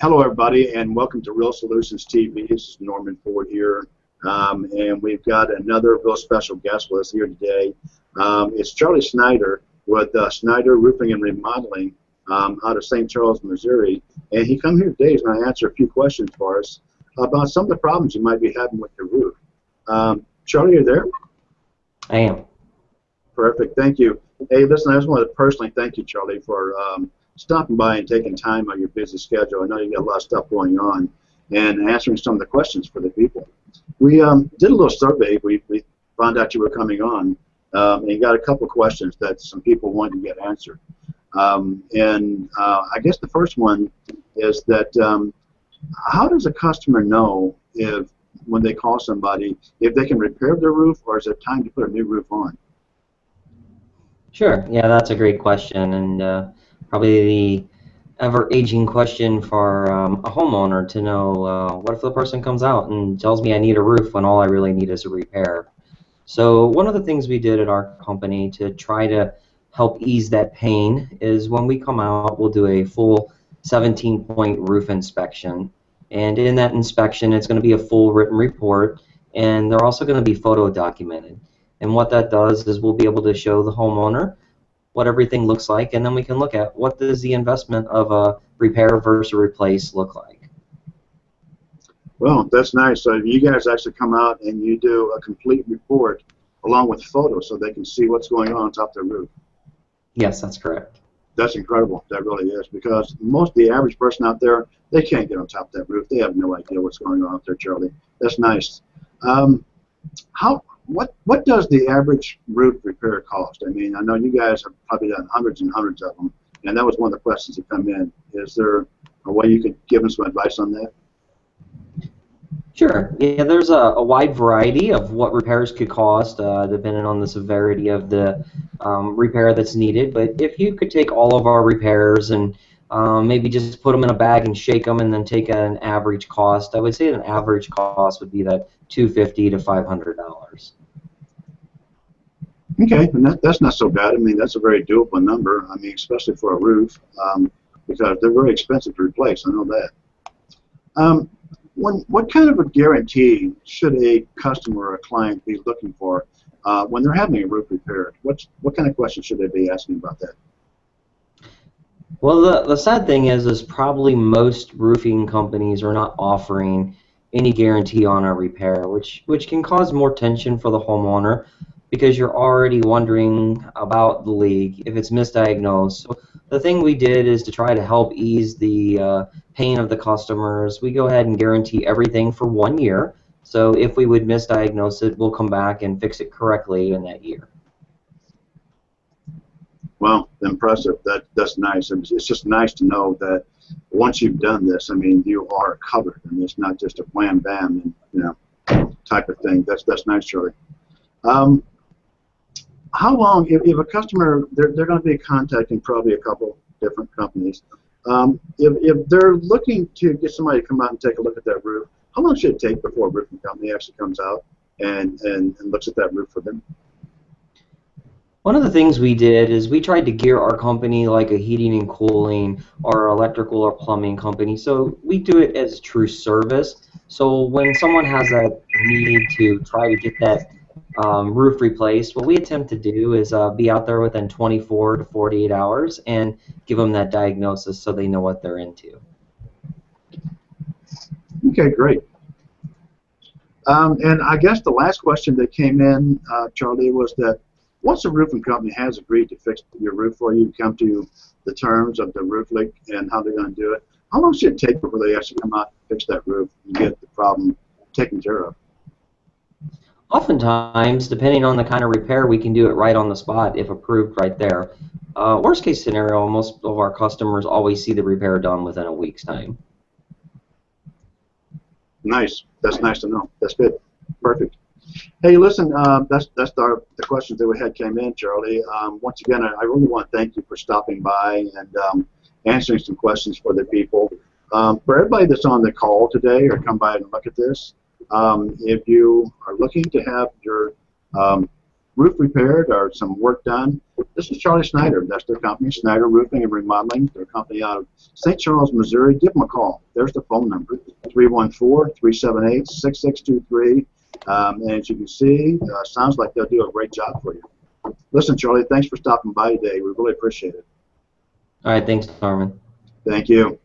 hello, everybody, and welcome to Real Solutions TV. This is Norman Ford here, um, and we've got another real special guest with us here today. Um, it's Charlie Snyder with uh, Snyder Roofing and Remodeling um, out of St. Charles, Missouri, and he come here today and I answer a few questions for us about some of the problems you might be having with your roof. Um, Charlie, are you there? I am. Perfect. Thank you. Hey, listen, I just want to personally thank you, Charlie, for um, stopping by and taking time on your busy schedule. I know you got a lot of stuff going on and answering some of the questions for the people. We um, did a little survey. We, we found out you were coming on um, and you got a couple of questions that some people wanted to get answered. Um, and uh, I guess the first one is that um, how does a customer know if when they call somebody if they can repair their roof or is it time to put a new roof on? Sure. Yeah, that's a great question, and uh, probably the ever-aging question for um, a homeowner to know uh, what if the person comes out and tells me I need a roof when all I really need is a repair. So one of the things we did at our company to try to help ease that pain is when we come out, we'll do a full 17-point roof inspection. And in that inspection, it's going to be a full written report, and they're also going to be photo documented. And what that does is we'll be able to show the homeowner what everything looks like, and then we can look at what does the investment of a repair versus replace look like. Well, that's nice. So you guys actually come out and you do a complete report along with photos so they can see what's going on on top of the roof. Yes, that's correct. That's incredible. That really is because most of the average person out there, they can't get on top of that roof. They have no idea what's going on up there, Charlie. That's nice. Um, how what what does the average roof repair cost? I mean, I know you guys have probably done hundreds and hundreds of them, and that was one of the questions that come in. Is there a way you could give them some advice on that? Sure. Yeah, there's a, a wide variety of what repairs could cost, uh, depending on the severity of the um, repair that's needed. But if you could take all of our repairs and um, maybe just put them in a bag and shake them, and then take an average cost, I would say an average cost would be that 250 to 500 dollars. Okay, and that, that's not so bad. I mean, that's a very doable number. I mean, especially for a roof, um, because they're very expensive to replace. I know that. Um, when, what kind of a guarantee should a customer or a client be looking for uh, when they're having a roof repaired? What's, what kind of questions should they be asking about that? Well, the, the sad thing is, is probably most roofing companies are not offering any guarantee on a repair, which which can cause more tension for the homeowner because you're already wondering about the leak if it's misdiagnosed. So the thing we did is to try to help ease the uh, pain of the customers. We go ahead and guarantee everything for one year. So if we would misdiagnose it, we'll come back and fix it correctly in that year. Well, impressive. That that's nice. And it's just nice to know that once you've done this, I mean, you are covered. I mean, it's not just a wham bam and you know type of thing. That's that's nice, Charlie. Um, how long, if, if a customer, they're, they're going to be contacting probably a couple different companies. Um, if, if they're looking to get somebody to come out and take a look at that roof, how long should it take before a roofing company actually comes out and, and, and looks at that roof for them? One of the things we did is we tried to gear our company like a heating and cooling or electrical or plumbing company. So we do it as true service. So when someone has a need to try to get that um, roof replaced, what we attempt to do is uh, be out there within 24 to 48 hours and give them that diagnosis so they know what they're into. Okay, great. Um, and I guess the last question that came in, uh, Charlie, was that once a roofing company has agreed to fix your roof for you, come to the terms of the roof leak and how they're going to do it, how long should it take before they actually come out and fix that roof and get the problem taken care of? Oftentimes, depending on the kind of repair, we can do it right on the spot if approved right there. Uh, worst case scenario, most of our customers always see the repair done within a week's time. Nice. That's nice to know. That's good. Perfect. Hey, listen, uh, that's that's our, the questions that we had came in, Charlie. Um, once again, I, I, really want to thank you for stopping by and um, answering some questions for the people. Um, for everybody that's on the call today or come by and look at this, um, if you are looking to have your um, roof repaired or some work done, this is Charlie Snyder. That's their company, Snyder Roofing and Remodeling. Their company out of St. Charles, Missouri. Give them a call. There's the phone number, 314-378-6623. Um, and as you can see, uh, sounds like they'll do a great job for you. Listen, Charlie, thanks for stopping by today. We really appreciate it. All right, thanks, Norman. Thank you.